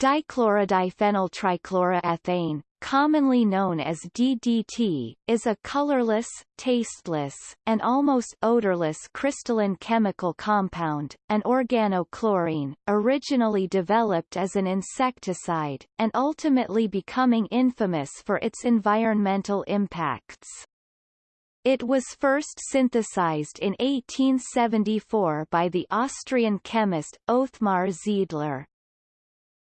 Dichlorodiphenyltrichloroethane, commonly known as DDT, is a colorless, tasteless, and almost odorless crystalline chemical compound, an organochlorine, originally developed as an insecticide, and ultimately becoming infamous for its environmental impacts. It was first synthesized in 1874 by the Austrian chemist Othmar Zeidler.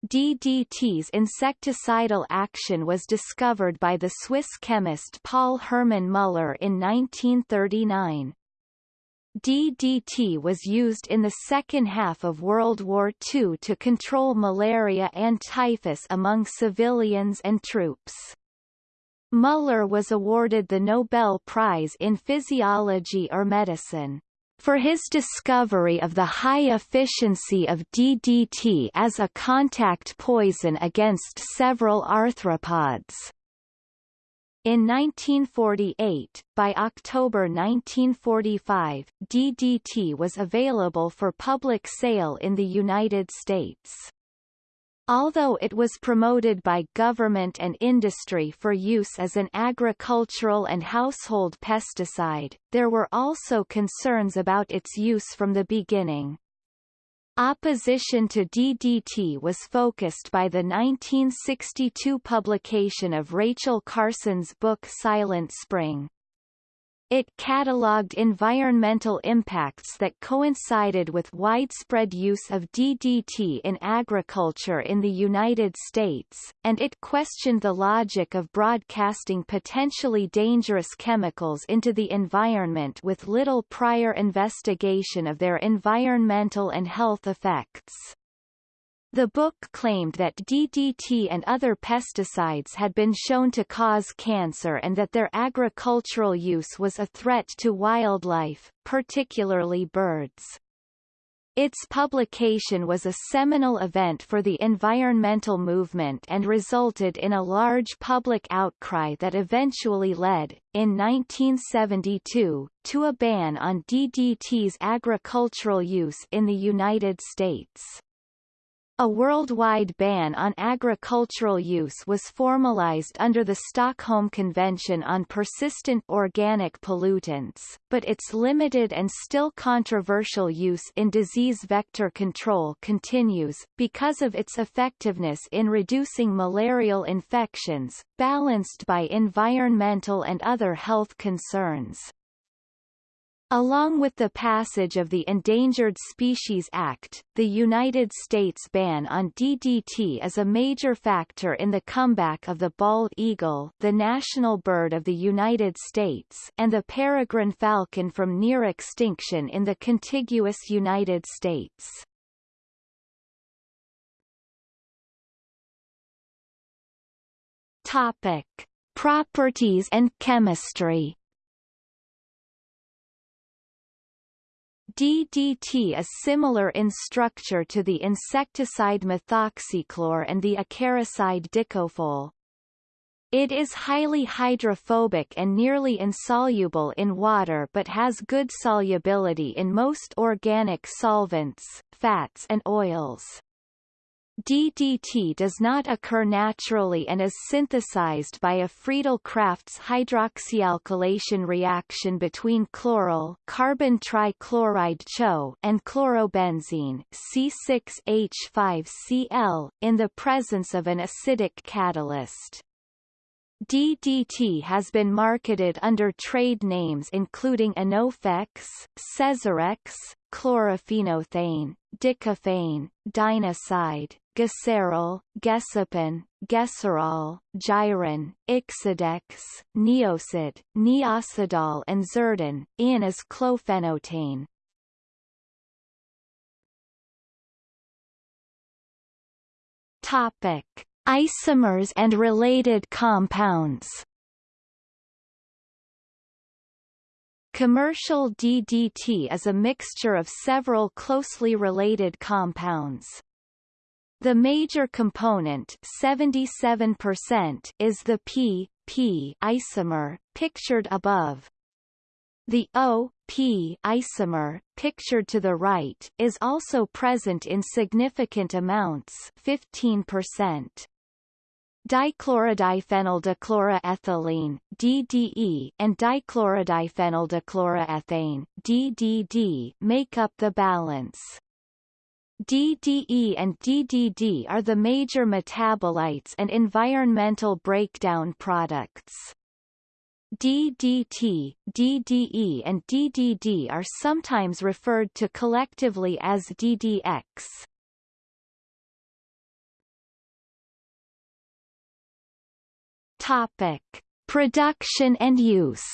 DDT's insecticidal action was discovered by the Swiss chemist Paul Hermann Müller in 1939. DDT was used in the second half of World War II to control malaria and typhus among civilians and troops. Müller was awarded the Nobel Prize in Physiology or Medicine for his discovery of the high efficiency of DDT as a contact poison against several arthropods. In 1948, by October 1945, DDT was available for public sale in the United States. Although it was promoted by government and industry for use as an agricultural and household pesticide, there were also concerns about its use from the beginning. Opposition to DDT was focused by the 1962 publication of Rachel Carson's book Silent Spring. It catalogued environmental impacts that coincided with widespread use of DDT in agriculture in the United States, and it questioned the logic of broadcasting potentially dangerous chemicals into the environment with little prior investigation of their environmental and health effects. The book claimed that DDT and other pesticides had been shown to cause cancer and that their agricultural use was a threat to wildlife, particularly birds. Its publication was a seminal event for the environmental movement and resulted in a large public outcry that eventually led, in 1972, to a ban on DDT's agricultural use in the United States. A worldwide ban on agricultural use was formalized under the Stockholm Convention on Persistent Organic Pollutants, but its limited and still controversial use in disease vector control continues, because of its effectiveness in reducing malarial infections, balanced by environmental and other health concerns. Along with the passage of the Endangered Species Act, the United States ban on DDT is a major factor in the comeback of the bald eagle the national bird of the United States and the peregrine falcon from near extinction in the contiguous United States. Topic. Properties and chemistry DDT is similar in structure to the insecticide methoxychlor and the acaricide dicofol. It is highly hydrophobic and nearly insoluble in water but has good solubility in most organic solvents, fats and oils. DDT does not occur naturally and is synthesized by a Friedel-Crafts hydroxyalkylation reaction between chloral carbon trichloride CHO and chlorobenzene C6H5Cl, in the presence of an acidic catalyst. DDT has been marketed under trade names including Anofex, Cezarex, chlorophenothane, Dicophane, Dinocide, Gesarol, Guesapon, Guesarol, Gyron, Ixodex, Neocid, Neocidol and Zerdane, in as clofenotane. Topic: Isomers and related compounds. Commercial DDT is a mixture of several closely related compounds. The major component 77% is the P, P isomer, pictured above. The O-P isomer, pictured to the right, is also present in significant amounts 15%. Dichlorodiphenyldichloroethylene DDE and dichlorodiphenyldichloroethane DDD make up the balance. DDE and DDD are the major metabolites and environmental breakdown products. DDT, DDE and DDD are sometimes referred to collectively as DDX. Topic: Production and use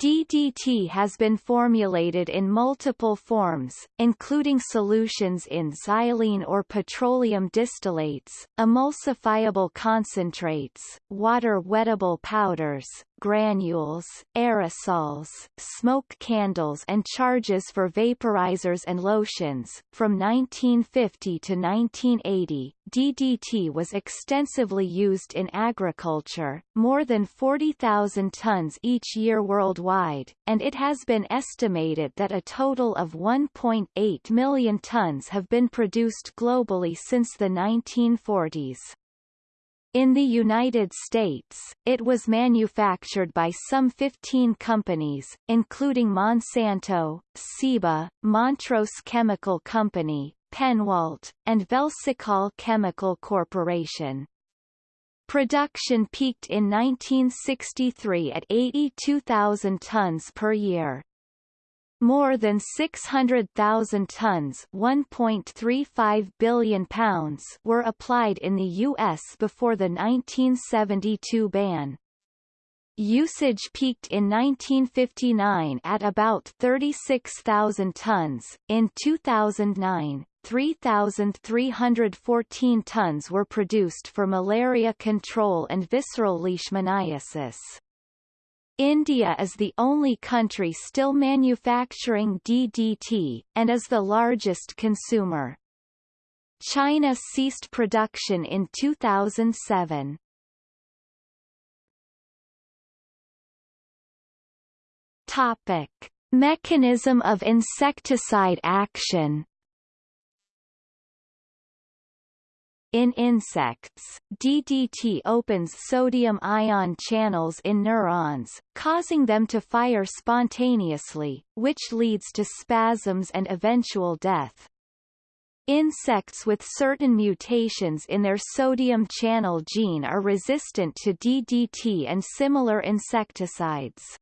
DDT has been formulated in multiple forms, including solutions in xylene or petroleum distillates, emulsifiable concentrates, water-wettable powders, granules, aerosols, smoke candles and charges for vaporizers and lotions. From 1950 to 1980, DDT was extensively used in agriculture, more than 40,000 tons each year worldwide, and it has been estimated that a total of 1.8 million tons have been produced globally since the 1940s. In the United States, it was manufactured by some 15 companies, including Monsanto, Ciba, Montrose Chemical Company, Pennwalt, and Velsicol Chemical Corporation. Production peaked in 1963 at 82,000 tons per year. More than 600,000 tons (1.35 billion pounds) were applied in the U.S. before the 1972 ban. Usage peaked in 1959 at about 36,000 tons. In 2009, 3,314 tons were produced for malaria control and visceral leishmaniasis. India is the only country still manufacturing DDT, and is the largest consumer. China ceased production in 2007. Topic. Mechanism of insecticide action In insects, DDT opens sodium-ion channels in neurons, causing them to fire spontaneously, which leads to spasms and eventual death. Insects with certain mutations in their sodium channel gene are resistant to DDT and similar insecticides.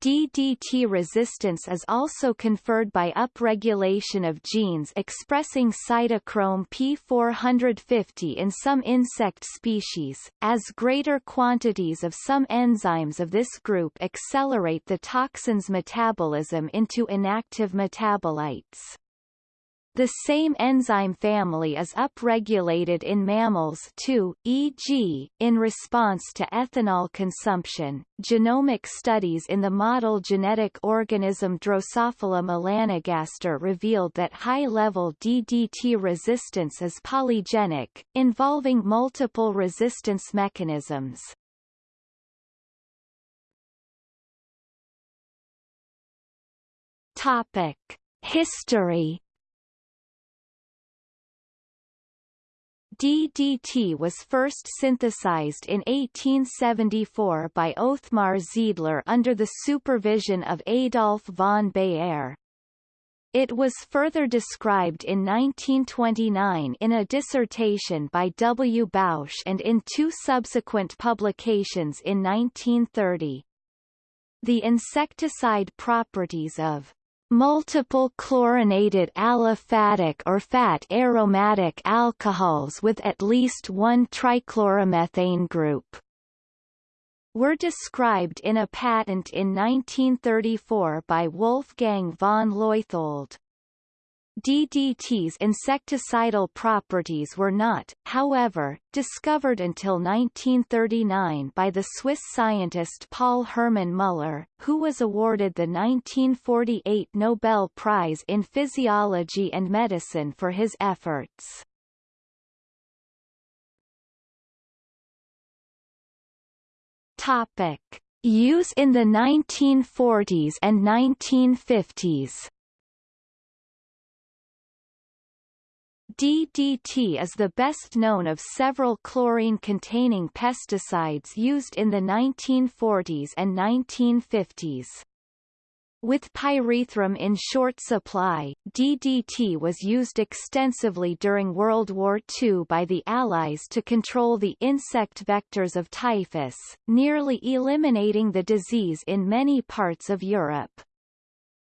DDT resistance is also conferred by upregulation of genes expressing cytochrome P450 in some insect species, as greater quantities of some enzymes of this group accelerate the toxin's metabolism into inactive metabolites. The same enzyme family is upregulated in mammals too, e.g., in response to ethanol consumption. Genomic studies in the model genetic organism Drosophila melanogaster revealed that high-level DDT resistance is polygenic, involving multiple resistance mechanisms. Topic: History DDT was first synthesized in 1874 by Othmar Zeidler under the supervision of Adolf von Baeyer. It was further described in 1929 in a dissertation by W. Bausch and in two subsequent publications in 1930. The insecticide properties of multiple chlorinated aliphatic or fat aromatic alcohols with at least one trichloromethane group were described in a patent in 1934 by Wolfgang von Leuthold. DDT's insecticidal properties were not, however, discovered until 1939 by the Swiss scientist Paul Hermann Müller, who was awarded the 1948 Nobel Prize in Physiology and Medicine for his efforts. Topic. Use in the 1940s and 1950s DDT is the best known of several chlorine-containing pesticides used in the 1940s and 1950s. With pyrethrum in short supply, DDT was used extensively during World War II by the Allies to control the insect vectors of typhus, nearly eliminating the disease in many parts of Europe.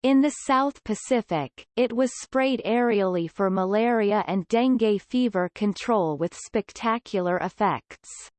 In the South Pacific, it was sprayed aerially for malaria and dengue fever control with spectacular effects.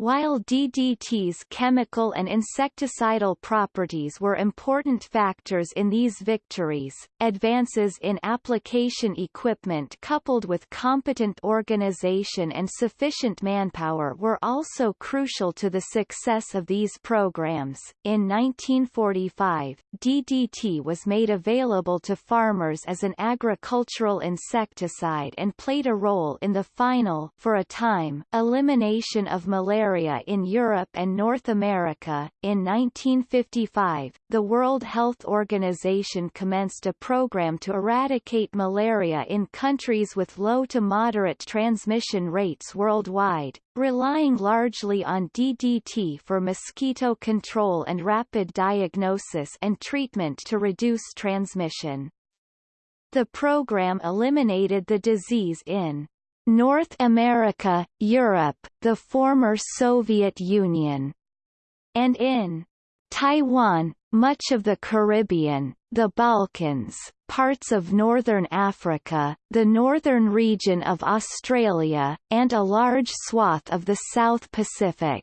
While DDT's chemical and insecticidal properties were important factors in these victories, advances in application equipment coupled with competent organization and sufficient manpower were also crucial to the success of these programs. In 1945, DDT was made available to farmers as an agricultural insecticide and played a role in the final, for a time, elimination of malaria in Europe and North America. In 1955, the World Health Organization commenced a program to eradicate malaria in countries with low to moderate transmission rates worldwide, relying largely on DDT for mosquito control and rapid diagnosis and treatment to reduce transmission. The program eliminated the disease in North America, Europe, the former Soviet Union, and in Taiwan, much of the Caribbean, the Balkans, parts of northern Africa, the northern region of Australia, and a large swath of the South Pacific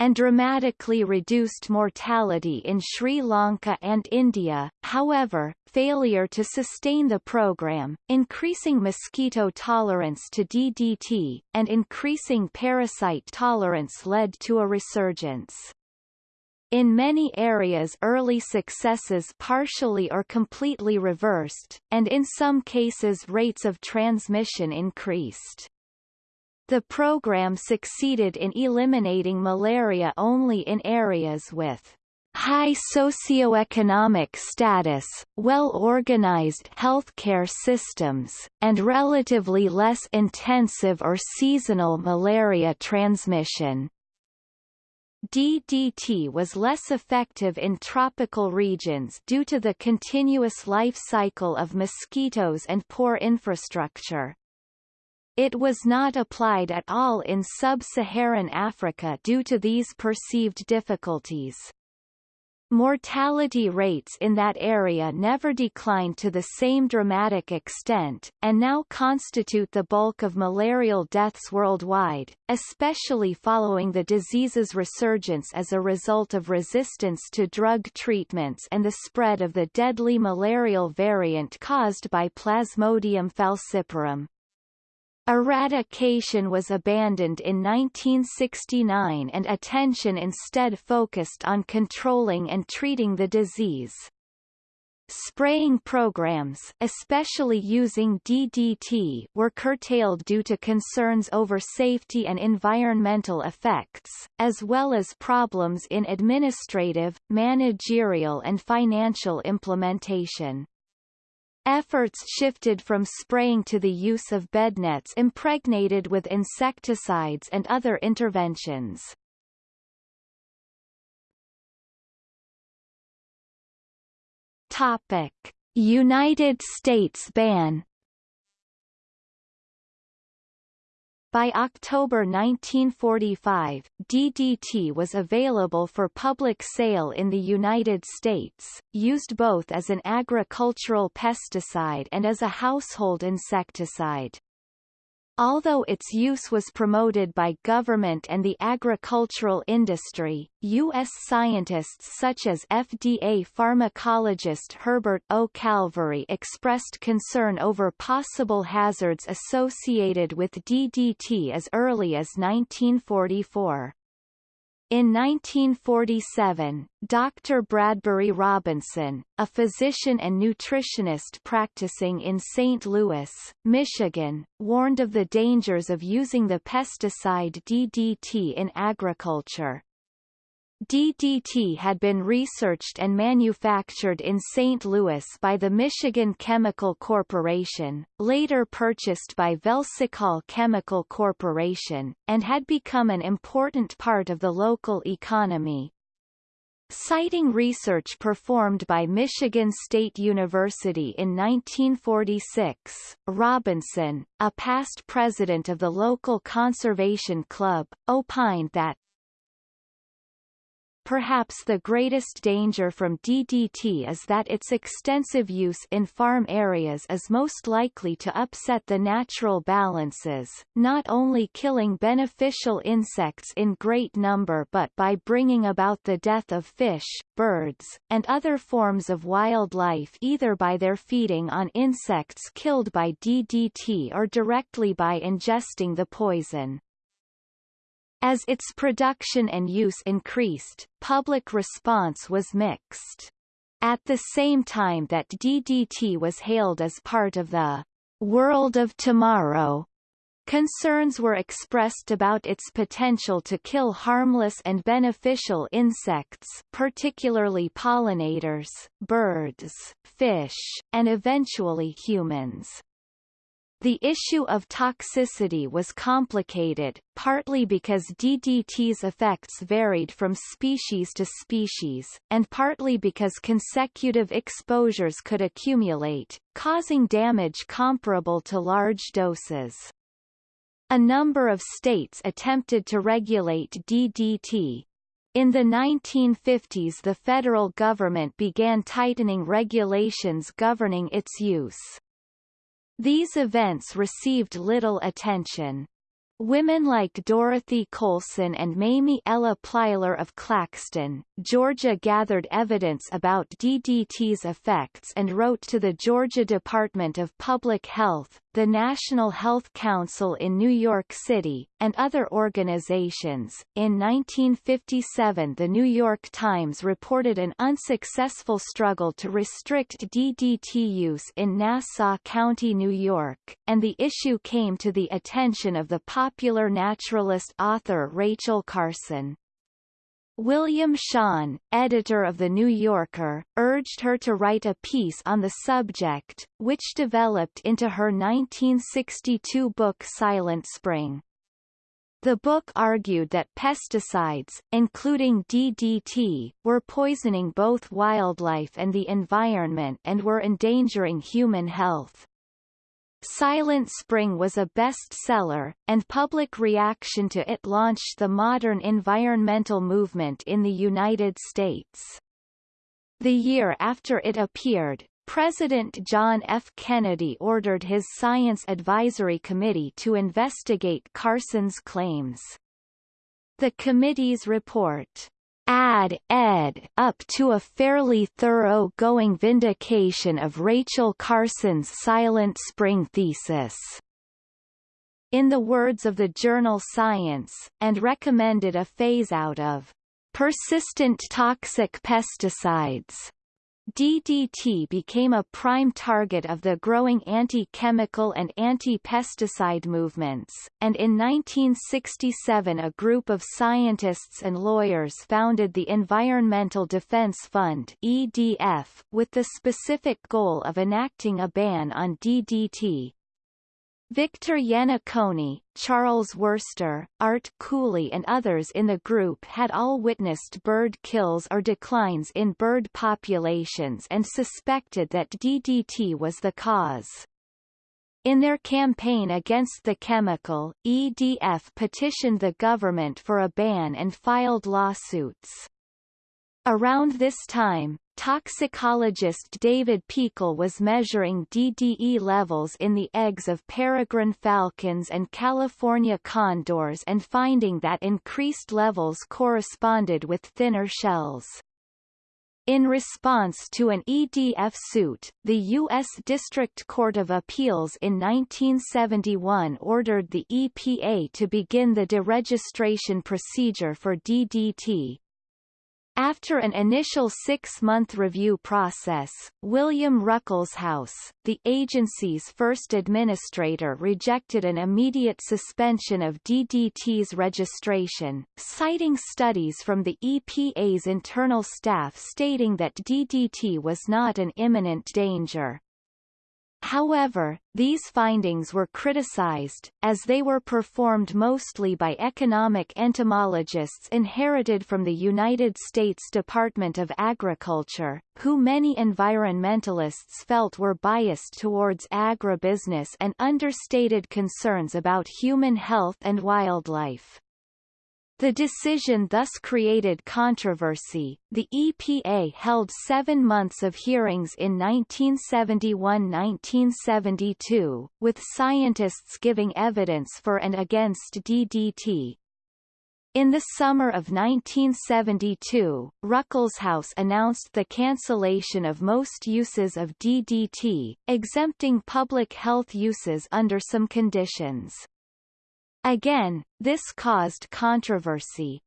and dramatically reduced mortality in Sri Lanka and India, however, failure to sustain the program, increasing mosquito tolerance to DDT, and increasing parasite tolerance led to a resurgence. In many areas early successes partially or completely reversed, and in some cases rates of transmission increased. The program succeeded in eliminating malaria only in areas with high socioeconomic status, well-organized healthcare systems, and relatively less intensive or seasonal malaria transmission. DDT was less effective in tropical regions due to the continuous life cycle of mosquitoes and poor infrastructure. It was not applied at all in sub-Saharan Africa due to these perceived difficulties. Mortality rates in that area never declined to the same dramatic extent, and now constitute the bulk of malarial deaths worldwide, especially following the disease's resurgence as a result of resistance to drug treatments and the spread of the deadly malarial variant caused by Plasmodium falciparum. Eradication was abandoned in 1969 and attention instead focused on controlling and treating the disease. Spraying programs especially using DDT were curtailed due to concerns over safety and environmental effects, as well as problems in administrative, managerial and financial implementation. Efforts shifted from spraying to the use of bednets impregnated with insecticides and other interventions. Topic: United States ban By October 1945, DDT was available for public sale in the United States, used both as an agricultural pesticide and as a household insecticide. Although its use was promoted by government and the agricultural industry, U.S. scientists such as FDA pharmacologist Herbert O. Calvery expressed concern over possible hazards associated with DDT as early as 1944. In 1947, Dr. Bradbury Robinson, a physician and nutritionist practicing in St. Louis, Michigan, warned of the dangers of using the pesticide DDT in agriculture. DDT had been researched and manufactured in St. Louis by the Michigan Chemical Corporation, later purchased by Velsicol Chemical Corporation, and had become an important part of the local economy. Citing research performed by Michigan State University in 1946, Robinson, a past president of the local conservation club, opined that Perhaps the greatest danger from DDT is that its extensive use in farm areas is most likely to upset the natural balances, not only killing beneficial insects in great number but by bringing about the death of fish, birds, and other forms of wildlife either by their feeding on insects killed by DDT or directly by ingesting the poison. As its production and use increased, public response was mixed. At the same time that DDT was hailed as part of the world of tomorrow, Concerns were expressed about its potential to kill harmless and beneficial insects particularly pollinators, birds, fish, and eventually humans. The issue of toxicity was complicated, partly because DDT's effects varied from species to species, and partly because consecutive exposures could accumulate, causing damage comparable to large doses. A number of states attempted to regulate DDT, in the 1950s the federal government began tightening regulations governing its use. These events received little attention. Women like Dorothy Colson and Mamie Ella Plyler of Claxton, Georgia gathered evidence about DDT's effects and wrote to the Georgia Department of Public Health, the National Health Council in New York City, and other organizations. In 1957 the New York Times reported an unsuccessful struggle to restrict DDT use in Nassau County, New York, and the issue came to the attention of the popular naturalist author Rachel Carson. William Shawn, editor of The New Yorker, urged her to write a piece on the subject, which developed into her 1962 book Silent Spring. The book argued that pesticides, including DDT, were poisoning both wildlife and the environment and were endangering human health. Silent Spring was a bestseller, and public reaction to it launched the modern environmental movement in the United States. The year after it appeared, President John F. Kennedy ordered his Science Advisory Committee to investigate Carson's claims. The committee's report, add ed up to a fairly thorough-going vindication of Rachel Carson's Silent Spring thesis. In the words of the journal Science, and recommended a phase-out of persistent toxic pesticides DDT became a prime target of the growing anti-chemical and anti-pesticide movements, and in 1967 a group of scientists and lawyers founded the Environmental Defense Fund EDF, with the specific goal of enacting a ban on DDT. Victor Yannacone, Charles Wurster, Art Cooley and others in the group had all witnessed bird kills or declines in bird populations and suspected that DDT was the cause. In their campaign against the chemical, EDF petitioned the government for a ban and filed lawsuits. Around this time, toxicologist David Peakall was measuring DDE levels in the eggs of peregrine falcons and California condors and finding that increased levels corresponded with thinner shells. In response to an EDF suit, the U.S. District Court of Appeals in 1971 ordered the EPA to begin the deregistration procedure for DDT, after an initial six-month review process, William Ruckelshaus, the agency's first administrator rejected an immediate suspension of DDT's registration, citing studies from the EPA's internal staff stating that DDT was not an imminent danger. However, these findings were criticized, as they were performed mostly by economic entomologists inherited from the United States Department of Agriculture, who many environmentalists felt were biased towards agribusiness and understated concerns about human health and wildlife. The decision thus created controversy. The EPA held seven months of hearings in 1971-1972, with scientists giving evidence for and against DDT. In the summer of 1972, Ruckelshaus announced the cancellation of most uses of DDT, exempting public health uses under some conditions. Again, this caused controversy.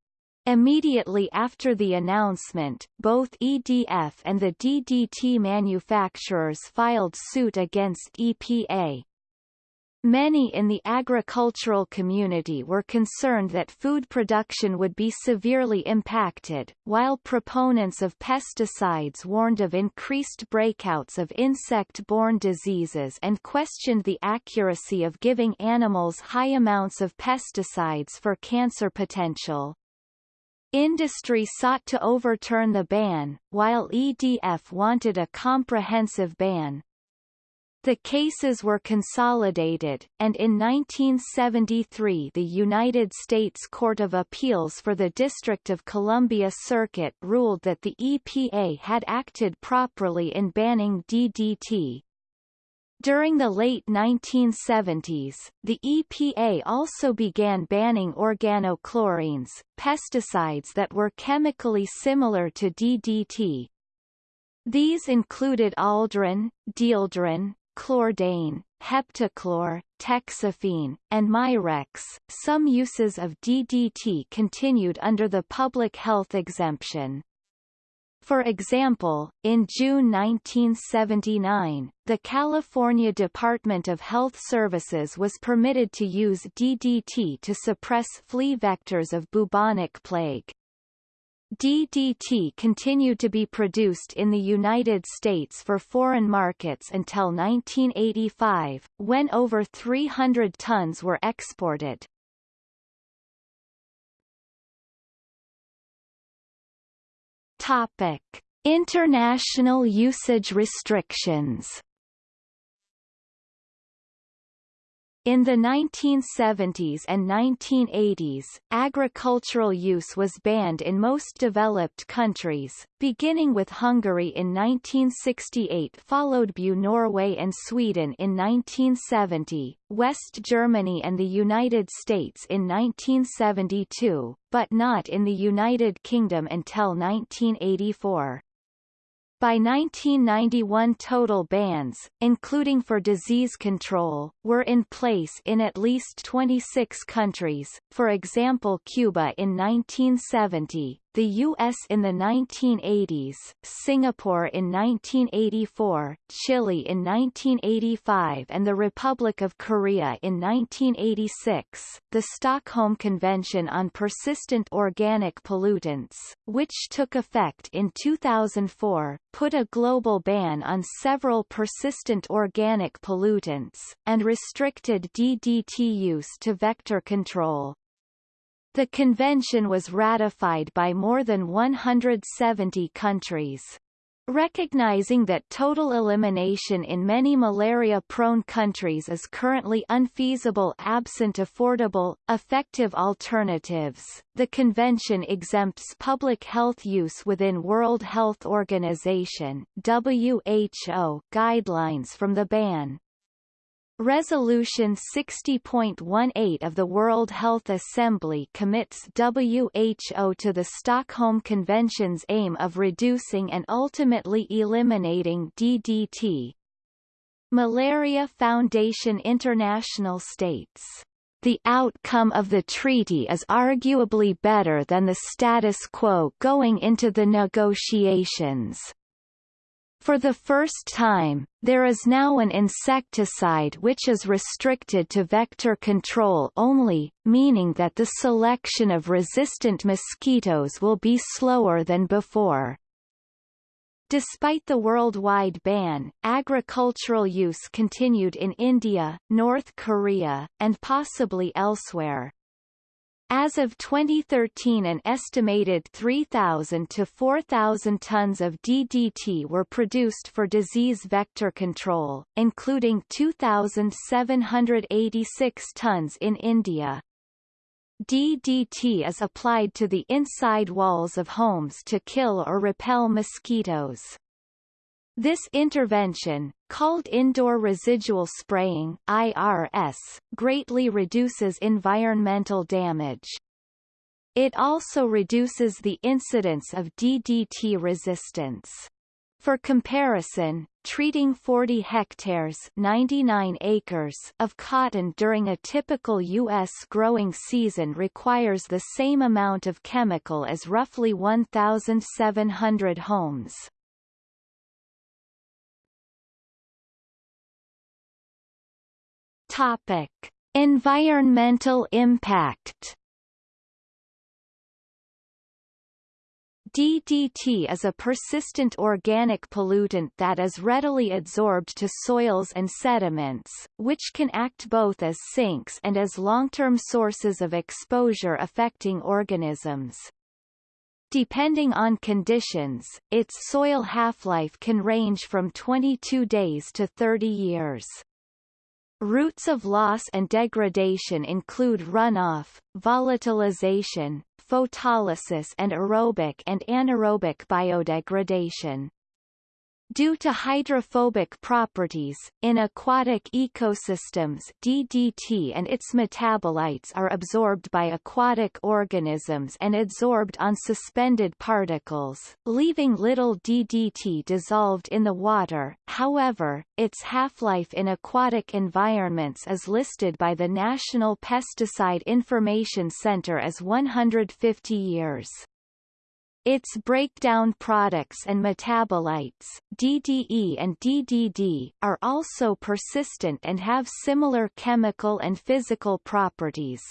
Immediately after the announcement, both EDF and the DDT manufacturers filed suit against EPA. Many in the agricultural community were concerned that food production would be severely impacted, while proponents of pesticides warned of increased breakouts of insect-borne diseases and questioned the accuracy of giving animals high amounts of pesticides for cancer potential. Industry sought to overturn the ban, while EDF wanted a comprehensive ban, the cases were consolidated, and in 1973 the United States Court of Appeals for the District of Columbia Circuit ruled that the EPA had acted properly in banning DDT. During the late 1970s, the EPA also began banning organochlorines, pesticides that were chemically similar to DDT. These included aldrin, dieldrin, chlordane, heptachlor, toxaphene, and Mirex. Some uses of DDT continued under the public health exemption. For example, in June 1979, the California Department of Health Services was permitted to use DDT to suppress flea vectors of bubonic plague. DDT continued to be produced in the United States for foreign markets until 1985, when over 300 tons were exported. Topic: International usage restrictions In the 1970s and 1980s, agricultural use was banned in most developed countries, beginning with Hungary in 1968 followed by Norway and Sweden in 1970, West Germany and the United States in 1972, but not in the United Kingdom until 1984. By 1991 total bans, including for disease control, were in place in at least 26 countries, for example Cuba in 1970, the U.S. in the 1980s, Singapore in 1984, Chile in 1985 and the Republic of Korea in 1986. The Stockholm Convention on Persistent Organic Pollutants, which took effect in 2004, put a global ban on several persistent organic pollutants, and restricted DDT use to vector control. The convention was ratified by more than 170 countries. Recognizing that total elimination in many malaria-prone countries is currently unfeasible absent affordable, effective alternatives, the convention exempts public health use within World Health Organization WHO guidelines from the ban. Resolution 60.18 of the World Health Assembly commits WHO to the Stockholm Convention's aim of reducing and ultimately eliminating DDT. Malaria Foundation International states, "...the outcome of the treaty is arguably better than the status quo going into the negotiations." For the first time, there is now an insecticide which is restricted to vector control only, meaning that the selection of resistant mosquitoes will be slower than before. Despite the worldwide ban, agricultural use continued in India, North Korea, and possibly elsewhere. As of 2013 an estimated 3,000 to 4,000 tons of DDT were produced for disease vector control, including 2,786 tons in India. DDT is applied to the inside walls of homes to kill or repel mosquitoes. This intervention, called indoor residual spraying IRS, greatly reduces environmental damage. It also reduces the incidence of DDT resistance. For comparison, treating 40 hectares 99 acres of cotton during a typical U.S. growing season requires the same amount of chemical as roughly 1,700 homes. Topic: Environmental impact. DDT is a persistent organic pollutant that is readily adsorbed to soils and sediments, which can act both as sinks and as long-term sources of exposure affecting organisms. Depending on conditions, its soil half-life can range from 22 days to 30 years. Routes of loss and degradation include runoff, volatilization, photolysis and aerobic and anaerobic biodegradation. Due to hydrophobic properties, in aquatic ecosystems DDT and its metabolites are absorbed by aquatic organisms and adsorbed on suspended particles, leaving little DDT dissolved in the water, however, its half-life in aquatic environments is listed by the National Pesticide Information Center as 150 years. Its breakdown products and metabolites, DDE and DDD, are also persistent and have similar chemical and physical properties.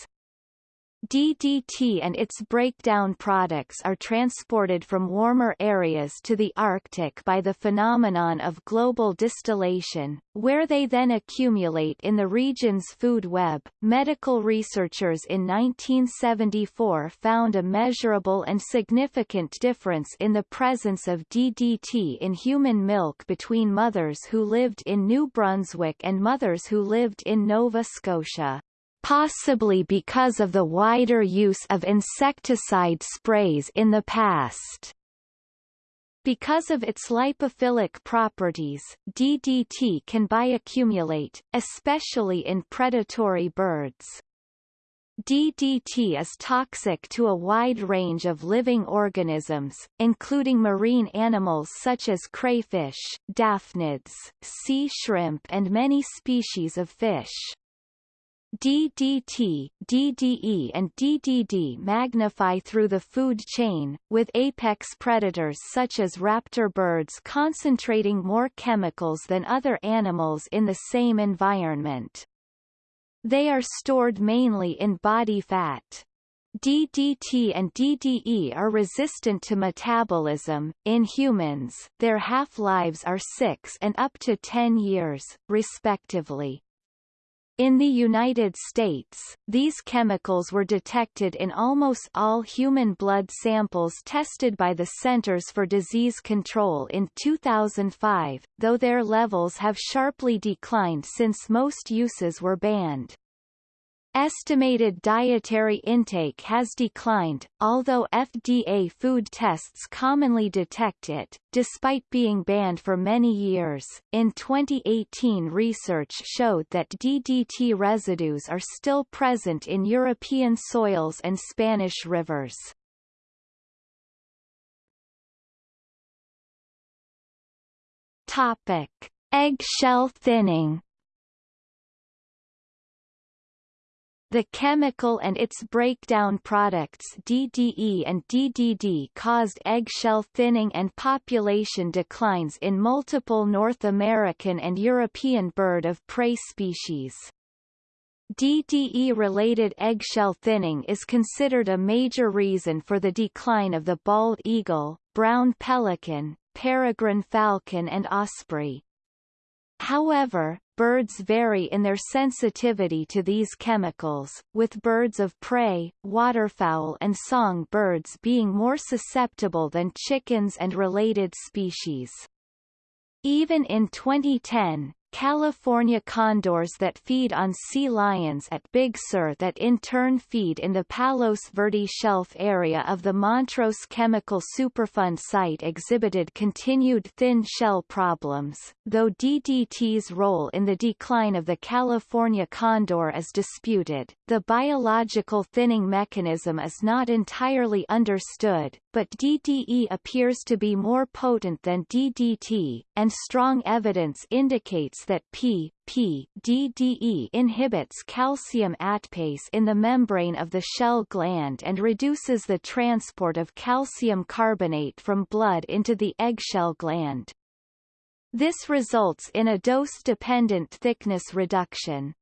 DDT and its breakdown products are transported from warmer areas to the Arctic by the phenomenon of global distillation, where they then accumulate in the region's food web. Medical researchers in 1974 found a measurable and significant difference in the presence of DDT in human milk between mothers who lived in New Brunswick and mothers who lived in Nova Scotia possibly because of the wider use of insecticide sprays in the past. Because of its lipophilic properties, DDT can bioaccumulate, especially in predatory birds. DDT is toxic to a wide range of living organisms, including marine animals such as crayfish, daphnids, sea shrimp and many species of fish. DDT, DDE and DDD magnify through the food chain, with apex predators such as raptor birds concentrating more chemicals than other animals in the same environment. They are stored mainly in body fat. DDT and DDE are resistant to metabolism. In humans, their half-lives are 6 and up to 10 years, respectively. In the United States, these chemicals were detected in almost all human blood samples tested by the Centers for Disease Control in 2005, though their levels have sharply declined since most uses were banned. Estimated dietary intake has declined, although FDA food tests commonly detect it, despite being banned for many years. In 2018 research showed that DDT residues are still present in European soils and Spanish rivers. Topic: Eggshell thinning The chemical and its breakdown products DDE and DDD caused eggshell thinning and population declines in multiple North American and European bird of prey species. DDE-related eggshell thinning is considered a major reason for the decline of the bald eagle, brown pelican, peregrine falcon and osprey. However, birds vary in their sensitivity to these chemicals, with birds of prey, waterfowl and song birds being more susceptible than chickens and related species. Even in 2010, California condors that feed on sea lions at Big Sur that in turn feed in the Palos Verdes shelf area of the Montrose Chemical Superfund site exhibited continued thin shell problems, though DDT's role in the decline of the California condor is disputed. The biological thinning mechanism is not entirely understood, but DDE appears to be more potent than DDT, and strong evidence indicates that P, P, DDE inhibits calcium ATPase in the membrane of the shell gland and reduces the transport of calcium carbonate from blood into the eggshell gland. This results in a dose-dependent thickness reduction.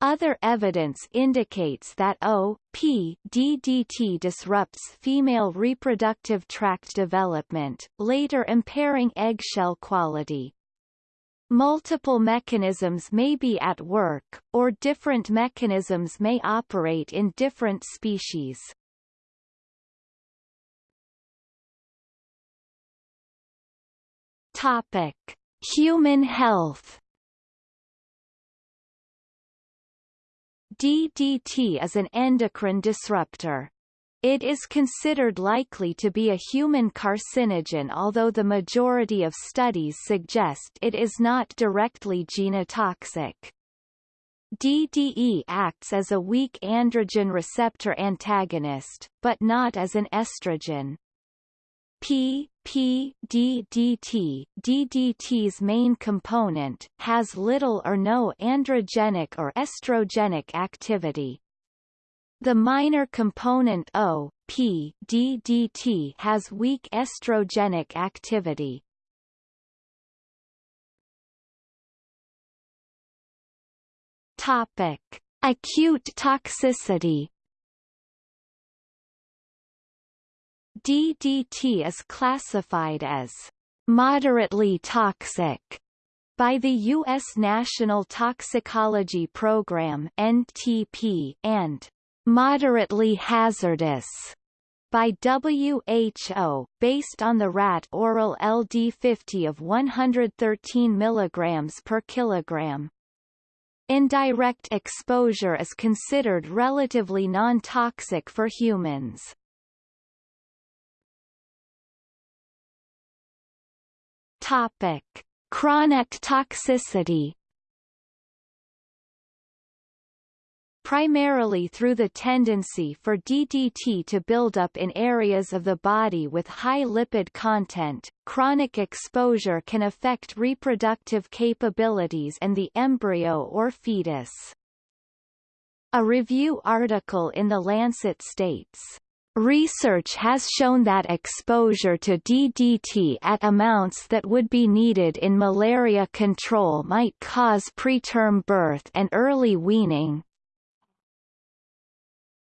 Other evidence indicates that O.P. DDT disrupts female reproductive tract development, later impairing eggshell quality. Multiple mechanisms may be at work, or different mechanisms may operate in different species. Topic: Human health. DDT is an endocrine disruptor. It is considered likely to be a human carcinogen although the majority of studies suggest it is not directly genotoxic. DDE acts as a weak androgen receptor antagonist, but not as an estrogen. P, P, DDT, DDT's main component, has little or no androgenic or estrogenic activity. The minor component O, P, DDT has weak estrogenic activity. Topic: Acute toxicity. DDT is classified as moderately toxic by the U.S. National Toxicology Program (NTP) and moderately hazardous by WHO, based on the rat oral LD50 of 113 mg per kilogram. Indirect exposure is considered relatively non-toxic for humans. Topic: Chronic toxicity primarily through the tendency for DDT to build up in areas of the body with high lipid content. Chronic exposure can affect reproductive capabilities and the embryo or fetus. A review article in The Lancet states, Research has shown that exposure to DDT at amounts that would be needed in malaria control might cause preterm birth and early weaning,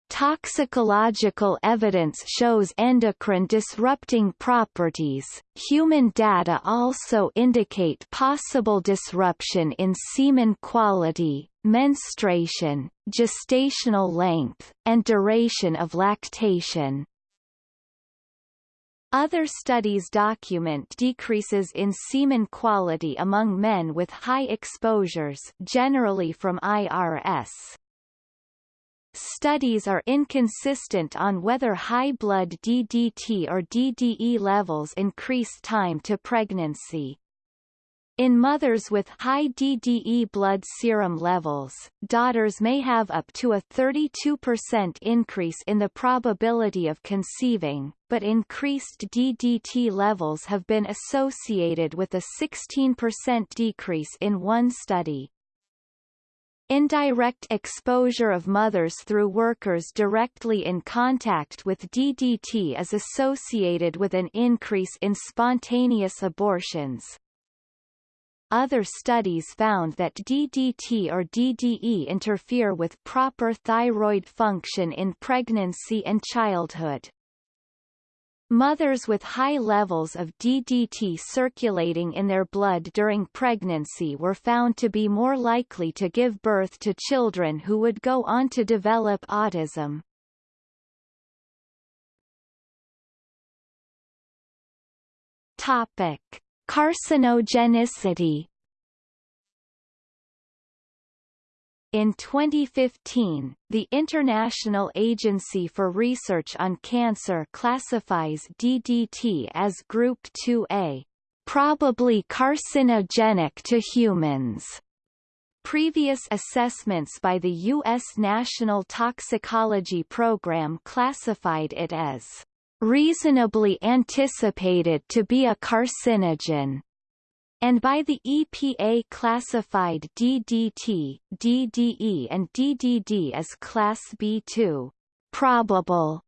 Toxicological evidence shows endocrine disrupting properties. Human data also indicate possible disruption in semen quality, menstruation, gestational length, and duration of lactation. Other studies document decreases in semen quality among men with high exposures generally from IRS. Studies are inconsistent on whether high blood DDT or DDE levels increase time to pregnancy. In mothers with high DDE blood serum levels, daughters may have up to a 32% increase in the probability of conceiving, but increased DDT levels have been associated with a 16% decrease in one study. Indirect exposure of mothers through workers directly in contact with DDT is associated with an increase in spontaneous abortions, other studies found that DDT or DDE interfere with proper thyroid function in pregnancy and childhood. Mothers with high levels of DDT circulating in their blood during pregnancy were found to be more likely to give birth to children who would go on to develop autism. Topic. Carcinogenicity In 2015, the International Agency for Research on Cancer classifies DDT as Group 2A, probably carcinogenic to humans. Previous assessments by the U.S. National Toxicology Program classified it as reasonably anticipated to be a carcinogen, and by the EPA classified DDT, DDE and DDD as Class B2 probable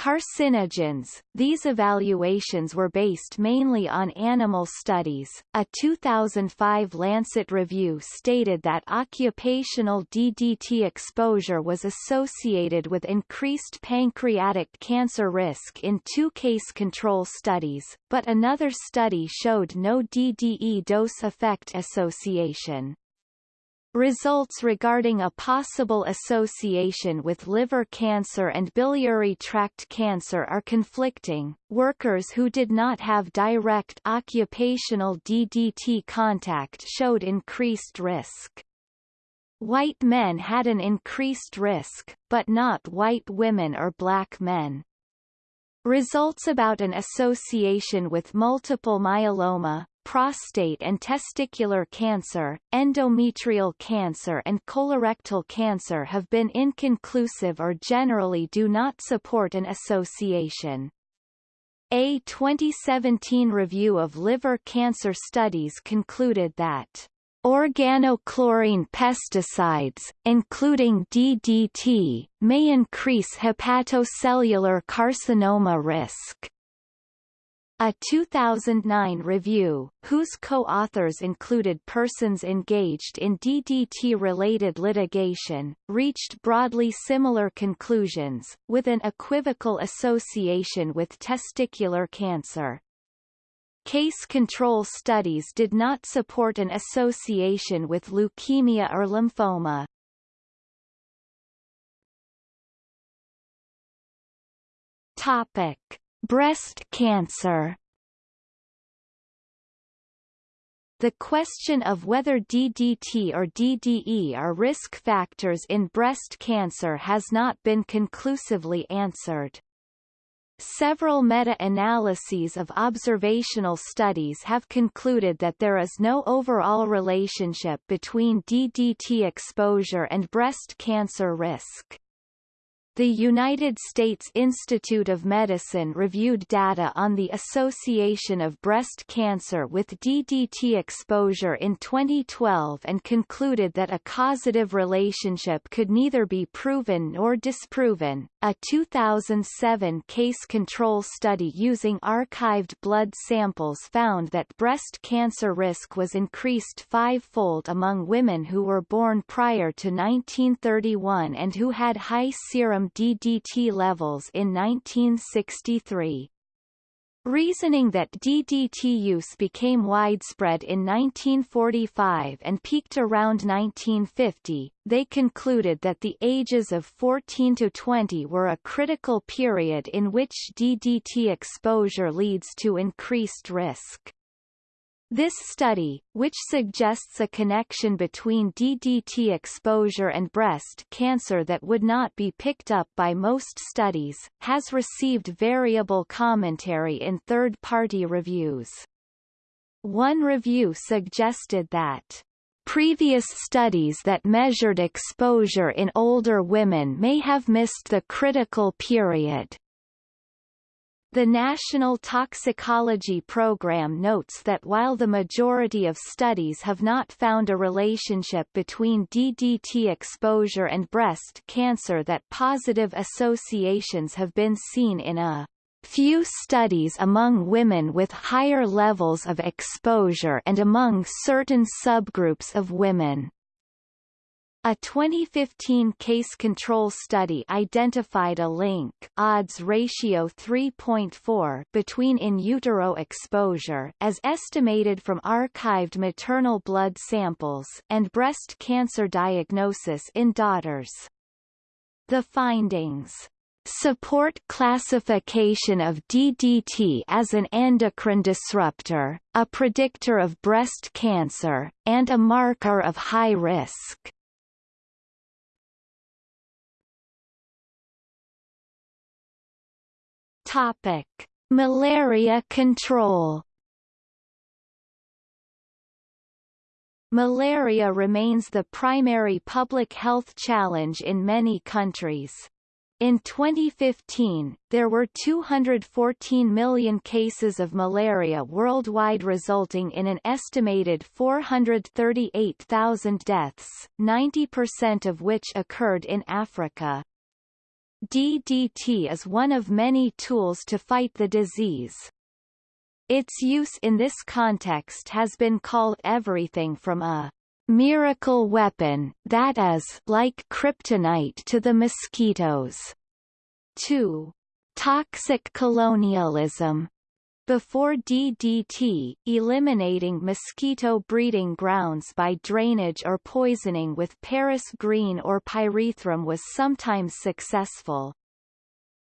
Carcinogens, these evaluations were based mainly on animal studies. A 2005 Lancet review stated that occupational DDT exposure was associated with increased pancreatic cancer risk in two case control studies, but another study showed no DDE dose effect association. Results regarding a possible association with liver cancer and biliary tract cancer are conflicting. Workers who did not have direct occupational DDT contact showed increased risk. White men had an increased risk, but not white women or black men. Results about an association with multiple myeloma, prostate and testicular cancer, endometrial cancer and colorectal cancer have been inconclusive or generally do not support an association. A 2017 review of liver cancer studies concluded that Organochlorine pesticides, including DDT, may increase hepatocellular carcinoma risk. A 2009 review, whose co-authors included persons engaged in DDT-related litigation, reached broadly similar conclusions, with an equivocal association with testicular cancer. Case control studies did not support an association with leukemia or lymphoma. Topic. Breast cancer The question of whether DDT or DDE are risk factors in breast cancer has not been conclusively answered. Several meta-analyses of observational studies have concluded that there is no overall relationship between DDT exposure and breast cancer risk. The United States Institute of Medicine reviewed data on the association of breast cancer with DDT exposure in 2012 and concluded that a causative relationship could neither be proven nor disproven. A 2007 case control study using archived blood samples found that breast cancer risk was increased fivefold among women who were born prior to 1931 and who had high serum DDT levels in 1963. Reasoning that DDT use became widespread in 1945 and peaked around 1950, they concluded that the ages of 14 to 20 were a critical period in which DDT exposure leads to increased risk. This study, which suggests a connection between DDT exposure and breast cancer that would not be picked up by most studies, has received variable commentary in third-party reviews. One review suggested that Previous studies that measured exposure in older women may have missed the critical period. The National Toxicology Program notes that while the majority of studies have not found a relationship between DDT exposure and breast cancer that positive associations have been seen in a few studies among women with higher levels of exposure and among certain subgroups of women. A 2015 case control study identified a link odds ratio 3.4 between in utero exposure as estimated from archived maternal blood samples and breast cancer diagnosis in daughters. The findings support classification of DDT as an endocrine disruptor, a predictor of breast cancer, and a marker of high risk. Topic: Malaria control. Malaria remains the primary public health challenge in many countries. In 2015, there were 214 million cases of malaria worldwide resulting in an estimated 438,000 deaths, 90% of which occurred in Africa. DDT is one of many tools to fight the disease. Its use in this context has been called everything from a miracle weapon that is like kryptonite to the mosquitoes to toxic colonialism before DDT, eliminating mosquito breeding grounds by drainage or poisoning with Paris green or pyrethrum was sometimes successful.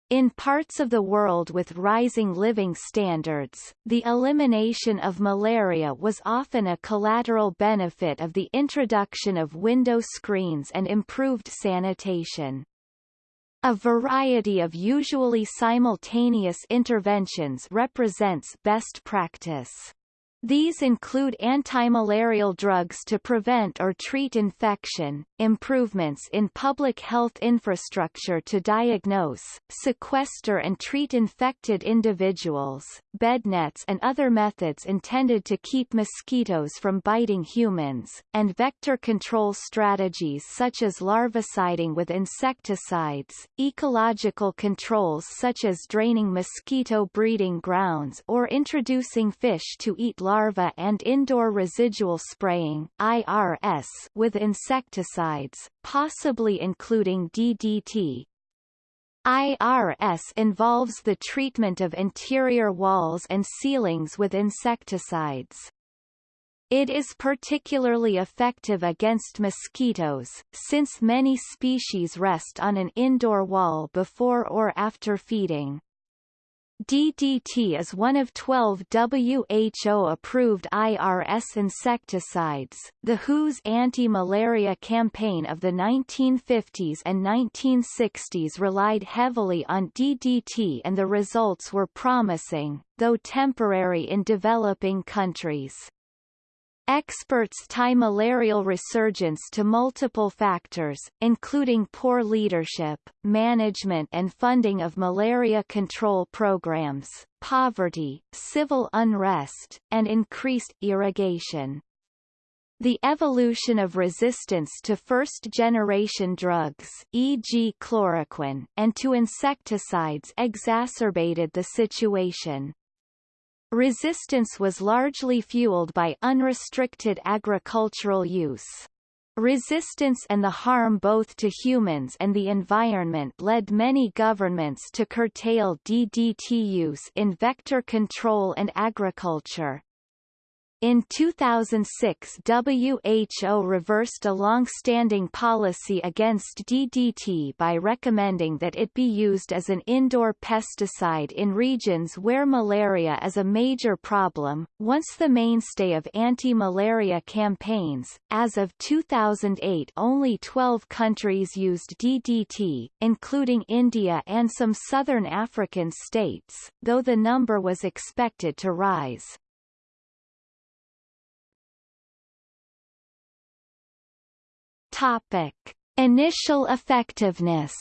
In parts of the world with rising living standards, the elimination of malaria was often a collateral benefit of the introduction of window screens and improved sanitation. A variety of usually simultaneous interventions represents best practice. These include antimalarial drugs to prevent or treat infection, improvements in public health infrastructure to diagnose, sequester and treat infected individuals, bed nets and other methods intended to keep mosquitoes from biting humans, and vector control strategies such as larviciding with insecticides, ecological controls such as draining mosquito breeding grounds or introducing fish to eat larvae and indoor residual spraying IRS with insecticides, possibly including DDT. IRS involves the treatment of interior walls and ceilings with insecticides. It is particularly effective against mosquitoes, since many species rest on an indoor wall before or after feeding. DDT is one of 12 WHO-approved IRS insecticides. The WHO's anti-malaria campaign of the 1950s and 1960s relied heavily on DDT and the results were promising, though temporary in developing countries. Experts tie malarial resurgence to multiple factors, including poor leadership, management and funding of malaria control programs, poverty, civil unrest, and increased irrigation. The evolution of resistance to first-generation drugs e.g. chloroquine, and to insecticides exacerbated the situation. Resistance was largely fueled by unrestricted agricultural use. Resistance and the harm both to humans and the environment led many governments to curtail DDT use in vector control and agriculture. In 2006 WHO reversed a long-standing policy against DDT by recommending that it be used as an indoor pesticide in regions where malaria is a major problem, once the mainstay of anti-malaria campaigns. As of 2008 only 12 countries used DDT, including India and some southern African states, though the number was expected to rise. Topic: Initial effectiveness.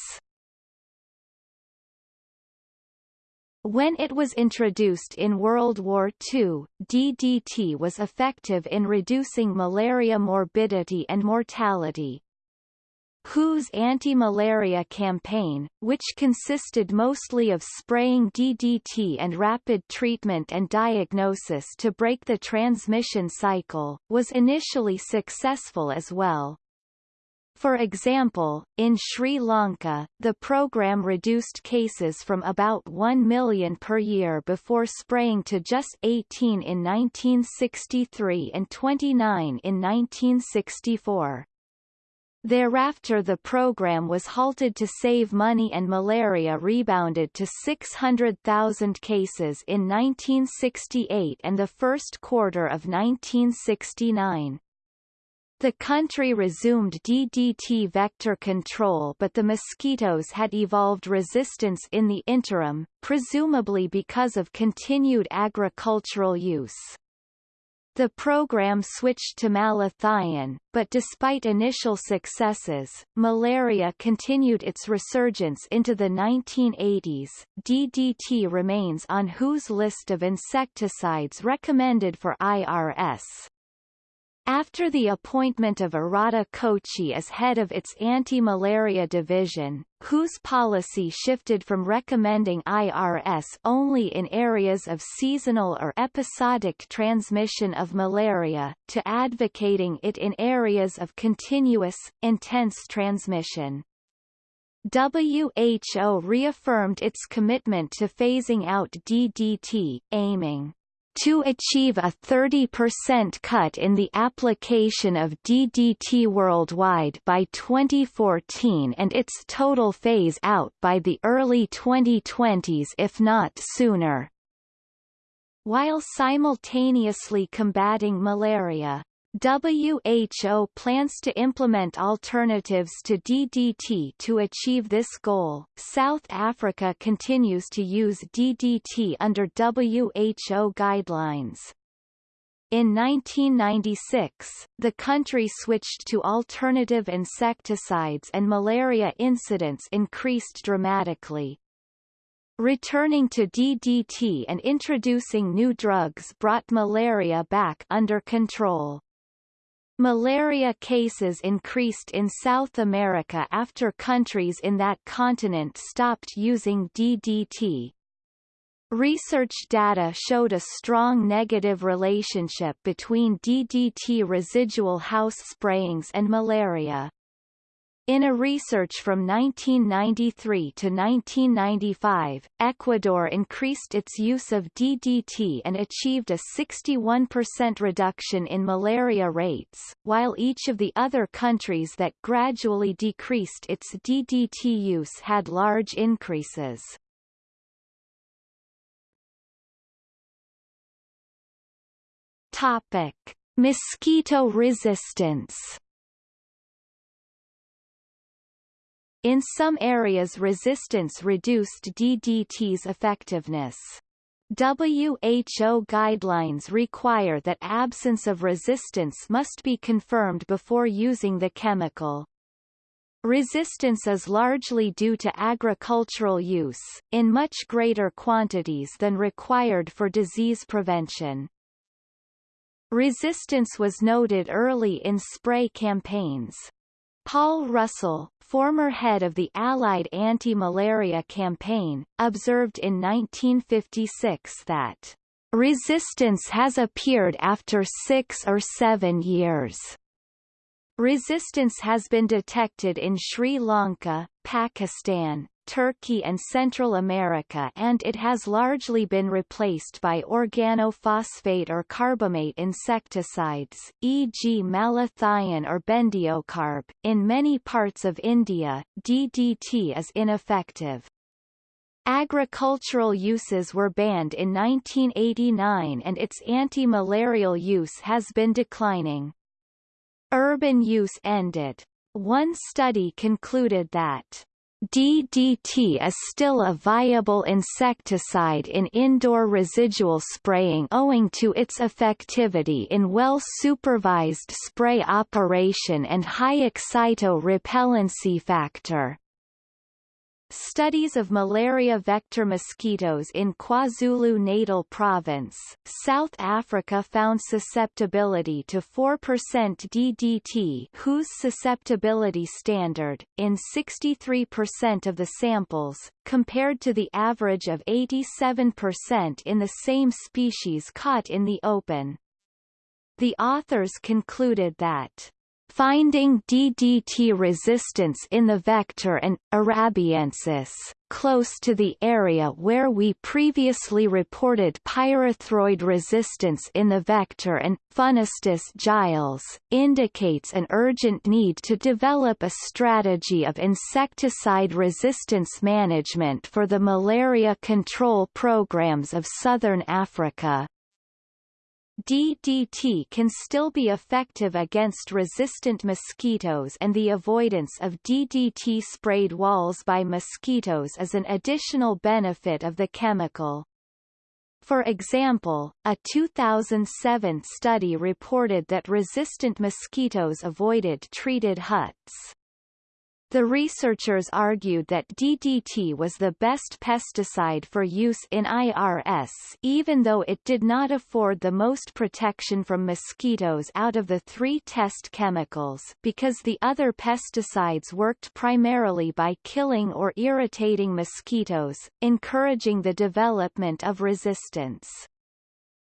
When it was introduced in World War II, DDT was effective in reducing malaria morbidity and mortality. WHO's anti-malaria campaign, which consisted mostly of spraying DDT and rapid treatment and diagnosis to break the transmission cycle, was initially successful as well. For example, in Sri Lanka, the program reduced cases from about 1 million per year before spraying to just 18 in 1963 and 29 in 1964. Thereafter the program was halted to save money and malaria rebounded to 600,000 cases in 1968 and the first quarter of 1969. The country resumed DDT vector control but the mosquitoes had evolved resistance in the interim, presumably because of continued agricultural use. The program switched to malathion, but despite initial successes, malaria continued its resurgence into the 1980s. DDT remains on WHO's list of insecticides recommended for IRS. After the appointment of Arata Kochi as head of its anti-malaria division, WHO's policy shifted from recommending IRS only in areas of seasonal or episodic transmission of malaria, to advocating it in areas of continuous, intense transmission. WHO reaffirmed its commitment to phasing out DDT, aiming to achieve a 30% cut in the application of DDT worldwide by 2014 and its total phase out by the early 2020s if not sooner. While simultaneously combating malaria, WHO plans to implement alternatives to DDT to achieve this goal. South Africa continues to use DDT under WHO guidelines. In 1996, the country switched to alternative insecticides and malaria incidence increased dramatically. Returning to DDT and introducing new drugs brought malaria back under control. Malaria cases increased in South America after countries in that continent stopped using DDT. Research data showed a strong negative relationship between DDT residual house sprayings and malaria. In a research from 1993 to 1995, Ecuador increased its use of DDT and achieved a 61% reduction in malaria rates, while each of the other countries that gradually decreased its DDT use had large increases. Topic: Mosquito resistance In some areas resistance reduced DDT's effectiveness. WHO guidelines require that absence of resistance must be confirmed before using the chemical. Resistance is largely due to agricultural use, in much greater quantities than required for disease prevention. Resistance was noted early in spray campaigns. Paul Russell, former head of the Allied anti-malaria campaign, observed in 1956 that resistance has appeared after six or seven years. Resistance has been detected in Sri Lanka, Pakistan, Turkey and Central America and it has largely been replaced by organophosphate or carbamate insecticides, e.g. malathion or bendiocarb. In many parts of India, DDT is ineffective. Agricultural uses were banned in 1989 and its anti-malarial use has been declining. Urban use ended. One study concluded that DDT is still a viable insecticide in indoor residual spraying owing to its effectivity in well-supervised spray operation and high excito-repellency factor. Studies of malaria vector mosquitoes in KwaZulu-Natal province, South Africa found susceptibility to 4% DDT whose susceptibility standard, in 63% of the samples, compared to the average of 87% in the same species caught in the open. The authors concluded that finding DDT resistance in the vector and, arabiensis, close to the area where we previously reported pyrethroid resistance in the vector and, funestus giles, indicates an urgent need to develop a strategy of insecticide resistance management for the malaria control programs of southern Africa. DDT can still be effective against resistant mosquitoes and the avoidance of DDT-sprayed walls by mosquitoes is an additional benefit of the chemical. For example, a 2007 study reported that resistant mosquitoes avoided treated huts. The researchers argued that DDT was the best pesticide for use in IRS even though it did not afford the most protection from mosquitoes out of the three test chemicals because the other pesticides worked primarily by killing or irritating mosquitoes, encouraging the development of resistance.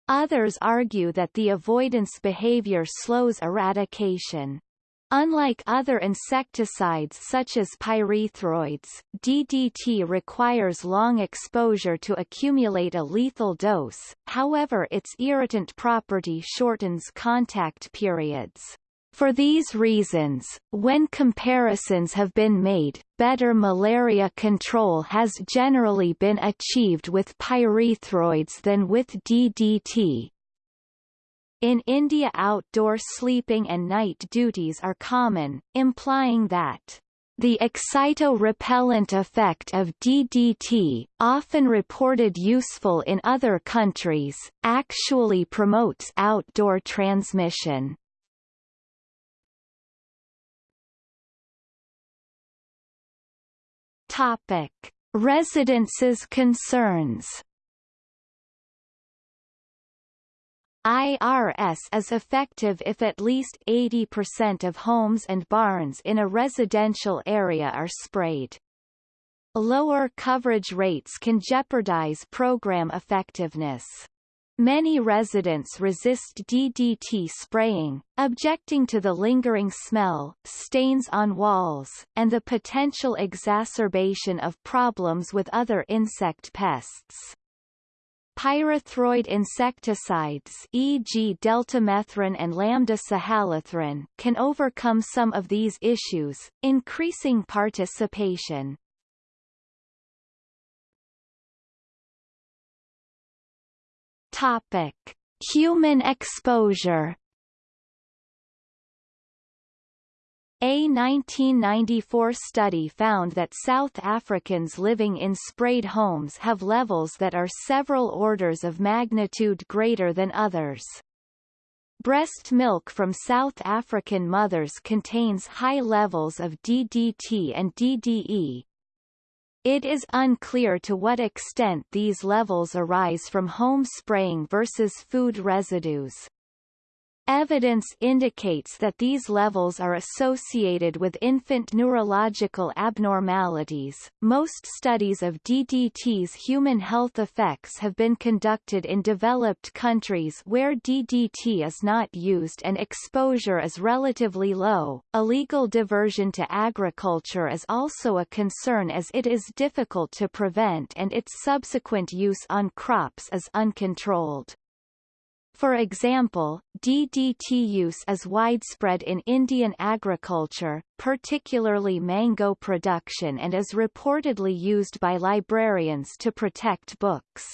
Others argue that the avoidance behavior slows eradication. Unlike other insecticides such as pyrethroids, DDT requires long exposure to accumulate a lethal dose, however its irritant property shortens contact periods. For these reasons, when comparisons have been made, better malaria control has generally been achieved with pyrethroids than with DDT, in India outdoor sleeping and night duties are common, implying that the excito-repellent effect of DDT, often reported useful in other countries, actually promotes outdoor transmission. Topic: Residences concerns IRS is effective if at least 80% of homes and barns in a residential area are sprayed. Lower coverage rates can jeopardize program effectiveness. Many residents resist DDT spraying, objecting to the lingering smell, stains on walls, and the potential exacerbation of problems with other insect pests. Pyrethroid insecticides e.g. deltamethrin and lambda-cyhalothrin can overcome some of these issues, increasing participation. Topic: Human exposure A 1994 study found that South Africans living in sprayed homes have levels that are several orders of magnitude greater than others. Breast milk from South African mothers contains high levels of DDT and DDE. It is unclear to what extent these levels arise from home spraying versus food residues. Evidence indicates that these levels are associated with infant neurological abnormalities. Most studies of DDT's human health effects have been conducted in developed countries where DDT is not used and exposure is relatively low. Illegal diversion to agriculture is also a concern as it is difficult to prevent and its subsequent use on crops is uncontrolled. For example, DDT use is widespread in Indian agriculture, particularly mango production and is reportedly used by librarians to protect books.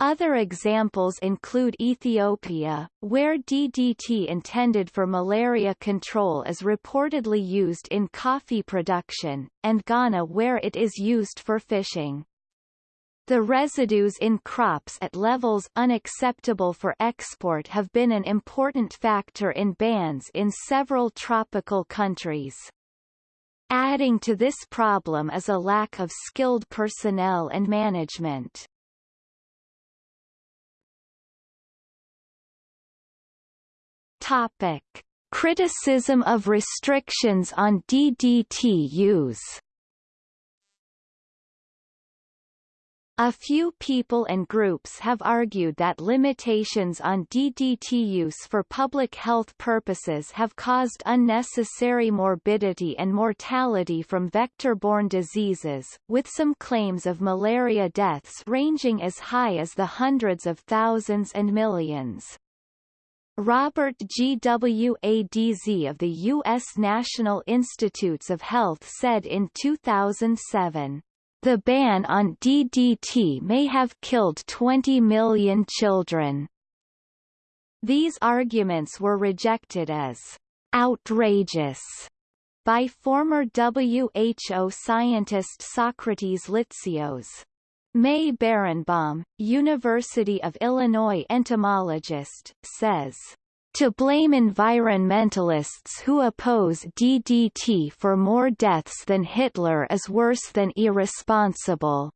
Other examples include Ethiopia, where DDT intended for malaria control is reportedly used in coffee production, and Ghana where it is used for fishing. The residues in crops at levels unacceptable for export have been an important factor in bans in several tropical countries. Adding to this problem is a lack of skilled personnel and management. Topic. Criticism of restrictions on DDT use A few people and groups have argued that limitations on DDT use for public health purposes have caused unnecessary morbidity and mortality from vector-borne diseases, with some claims of malaria deaths ranging as high as the hundreds of thousands and millions. Robert G. W. A. D. Z. of the U.S. National Institutes of Health said in 2007, the ban on DDT may have killed 20 million children. These arguments were rejected as outrageous by former WHO scientist Socrates Litsios. May Berenbaum, University of Illinois entomologist, says, to blame environmentalists who oppose DDT for more deaths than Hitler is worse than irresponsible.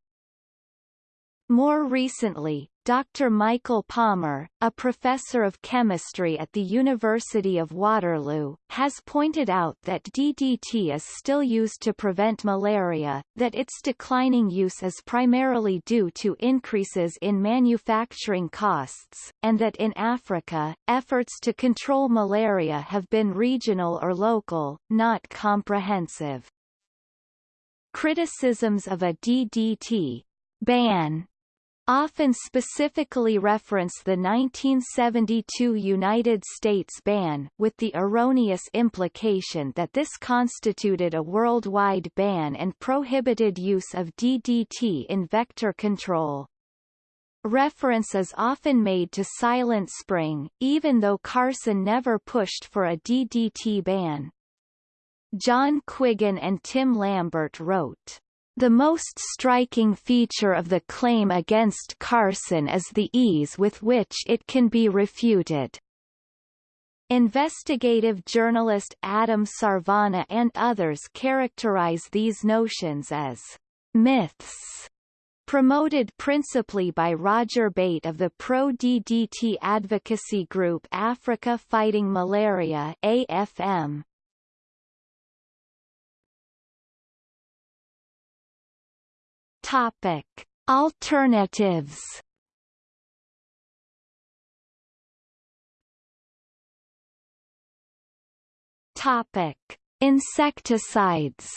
More recently, Dr. Michael Palmer, a professor of chemistry at the University of Waterloo, has pointed out that DDT is still used to prevent malaria, that its declining use is primarily due to increases in manufacturing costs, and that in Africa, efforts to control malaria have been regional or local, not comprehensive. Criticisms of a DDT ban often specifically reference the 1972 United States ban with the erroneous implication that this constituted a worldwide ban and prohibited use of DDT in vector control. Reference is often made to Silent Spring, even though Carson never pushed for a DDT ban. John Quiggin and Tim Lambert wrote, the most striking feature of the claim against Carson is the ease with which it can be refuted. Investigative journalist Adam Sarvana and others characterize these notions as myths, promoted principally by Roger Bate of the pro-DDT advocacy group Africa Fighting Malaria AFM. Topic: Alternatives. Topic: Insecticides.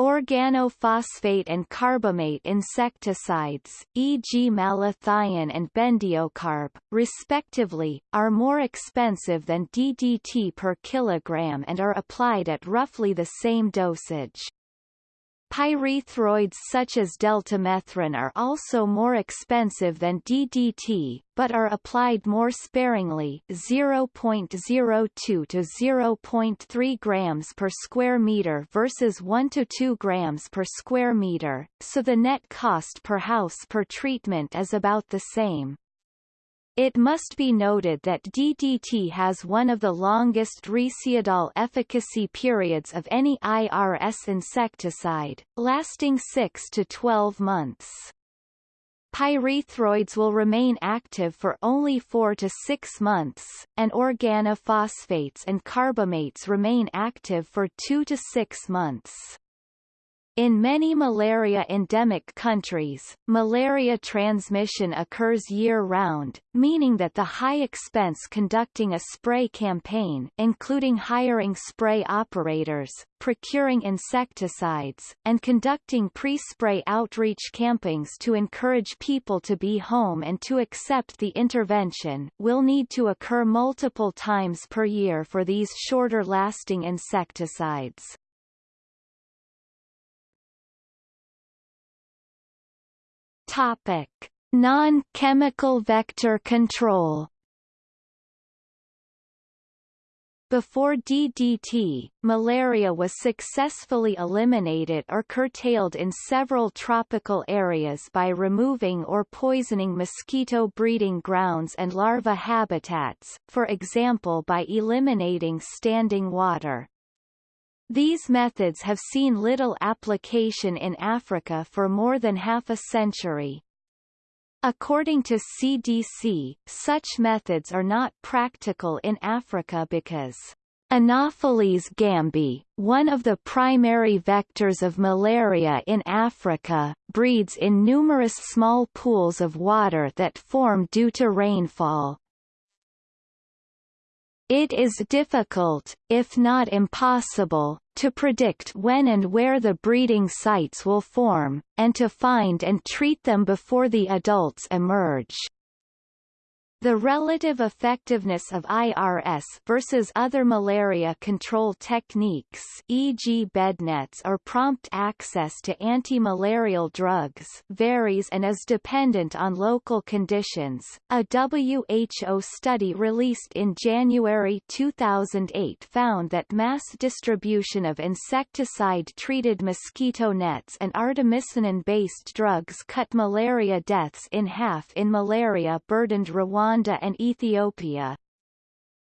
Organophosphate and carbamate insecticides, e.g. malathion and bendiocarb, respectively, are more expensive than DDT per kilogram and are applied at roughly the same dosage. Pyrethroids such as deltamethrin are also more expensive than DDT, but are applied more sparingly 0.02 to 0.3 grams per square meter versus 1 to 2 grams per square meter, so the net cost per house per treatment is about the same. It must be noted that DDT has one of the longest residual efficacy periods of any IRS insecticide, lasting 6 to 12 months. pyrethroids will remain active for only 4 to 6 months, and organophosphates and carbamates remain active for 2 to 6 months. In many malaria-endemic countries, malaria transmission occurs year-round, meaning that the high expense conducting a spray campaign including hiring spray operators, procuring insecticides, and conducting pre-spray outreach campings to encourage people to be home and to accept the intervention will need to occur multiple times per year for these shorter-lasting insecticides. Topic: Non-chemical vector control. Before DDT, malaria was successfully eliminated or curtailed in several tropical areas by removing or poisoning mosquito breeding grounds and larva habitats, for example by eliminating standing water. These methods have seen little application in Africa for more than half a century. According to CDC, such methods are not practical in Africa because Anopheles gambiae, one of the primary vectors of malaria in Africa, breeds in numerous small pools of water that form due to rainfall, it is difficult, if not impossible, to predict when and where the breeding sites will form, and to find and treat them before the adults emerge. The relative effectiveness of IRS versus other malaria control techniques e.g. bednets or prompt access to anti-malarial drugs varies and is dependent on local conditions. A WHO study released in January 2008 found that mass distribution of insecticide-treated mosquito nets and artemisinin-based drugs cut malaria deaths in half in malaria-burdened Rwanda Rwanda and Ethiopia.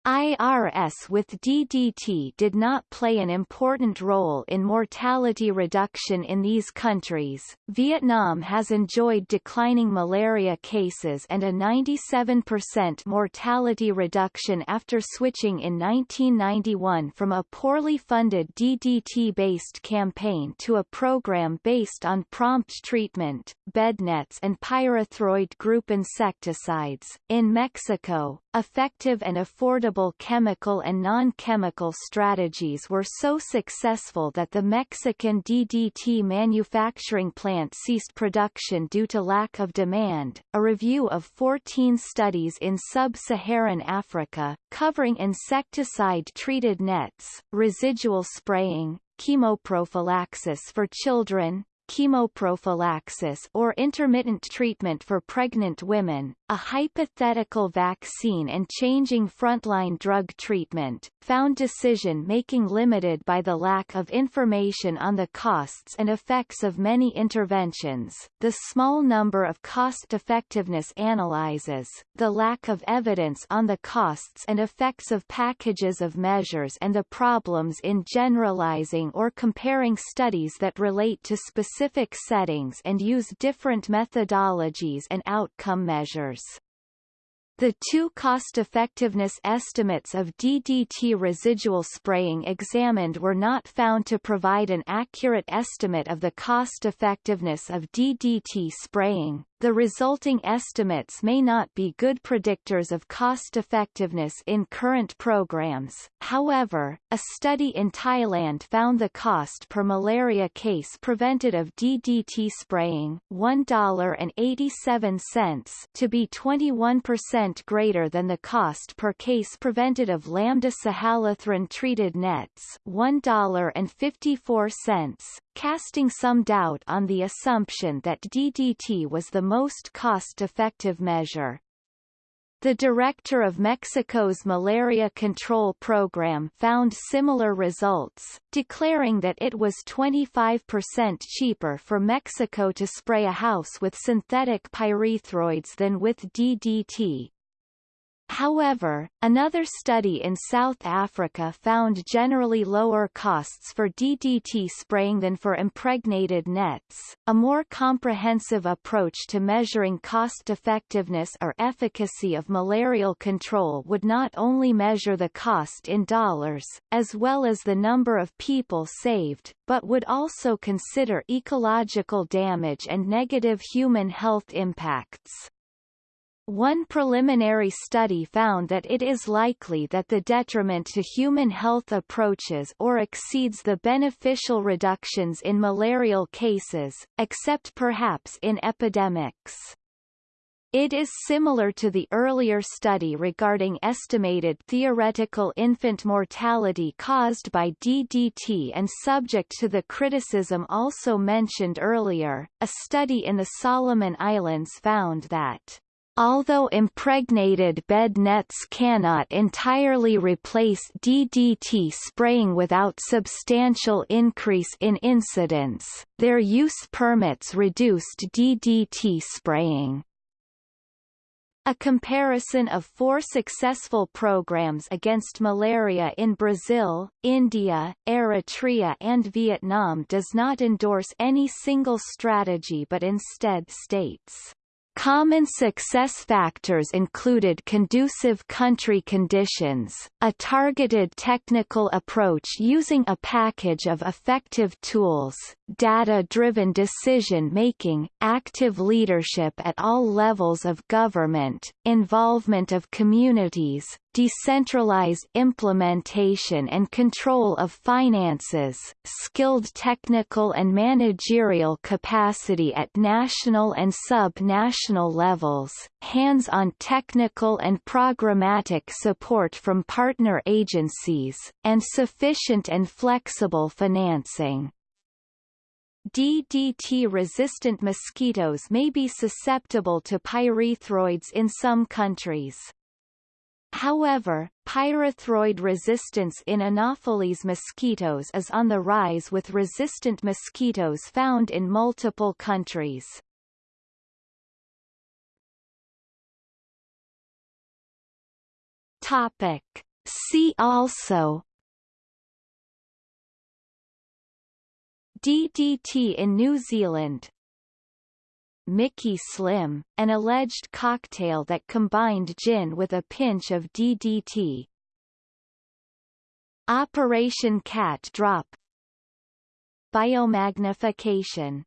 IRS with DDT did not play an important role in mortality reduction in these countries. Vietnam has enjoyed declining malaria cases and a 97% mortality reduction after switching in 1991 from a poorly funded DDT-based campaign to a program based on prompt treatment, bed nets and pyrethroid group insecticides. In Mexico, effective and affordable chemical and non-chemical strategies were so successful that the Mexican DDT manufacturing plant ceased production due to lack of demand. A review of 14 studies in sub-Saharan Africa, covering insecticide-treated nets, residual spraying, chemoprophylaxis for children, chemoprophylaxis or intermittent treatment for pregnant women, a hypothetical vaccine and changing frontline drug treatment, found decision-making limited by the lack of information on the costs and effects of many interventions, the small number of cost-effectiveness analyses, the lack of evidence on the costs and effects of packages of measures and the problems in generalizing or comparing studies that relate to specific specific settings and use different methodologies and outcome measures. The two cost-effectiveness estimates of DDT residual spraying examined were not found to provide an accurate estimate of the cost-effectiveness of DDT spraying. The resulting estimates may not be good predictors of cost-effectiveness in current programs. However, a study in Thailand found the cost per malaria case prevented of DDT spraying $1.87 to be 21% greater than the cost per case prevented of lambda cyhalothrin treated nets $1.54, casting some doubt on the assumption that DDT was the most cost-effective measure. The director of Mexico's malaria control program found similar results, declaring that it was 25% cheaper for Mexico to spray a house with synthetic pyrethroids than with DDT. However, another study in South Africa found generally lower costs for DDT spraying than for impregnated nets. A more comprehensive approach to measuring cost effectiveness or efficacy of malarial control would not only measure the cost in dollars, as well as the number of people saved, but would also consider ecological damage and negative human health impacts. One preliminary study found that it is likely that the detriment to human health approaches or exceeds the beneficial reductions in malarial cases, except perhaps in epidemics. It is similar to the earlier study regarding estimated theoretical infant mortality caused by DDT and subject to the criticism also mentioned earlier. A study in the Solomon Islands found that Although impregnated bed nets cannot entirely replace DDT spraying without substantial increase in incidence, their use permits reduced DDT spraying. A comparison of four successful programs against malaria in Brazil, India, Eritrea and Vietnam does not endorse any single strategy but instead states Common success factors included conducive country conditions, a targeted technical approach using a package of effective tools, data-driven decision-making, active leadership at all levels of government, involvement of communities, decentralized implementation and control of finances, skilled technical and managerial capacity at national and sub-national levels, hands-on technical and programmatic support from partner agencies, and sufficient and flexible financing. DDT-resistant mosquitoes may be susceptible to pyrethroids in some countries. However, pyrethroid resistance in Anopheles mosquitoes is on the rise with resistant mosquitoes found in multiple countries. Topic. See also DDT in New Zealand Mickey Slim, an alleged cocktail that combined gin with a pinch of DDT. Operation Cat Drop Biomagnification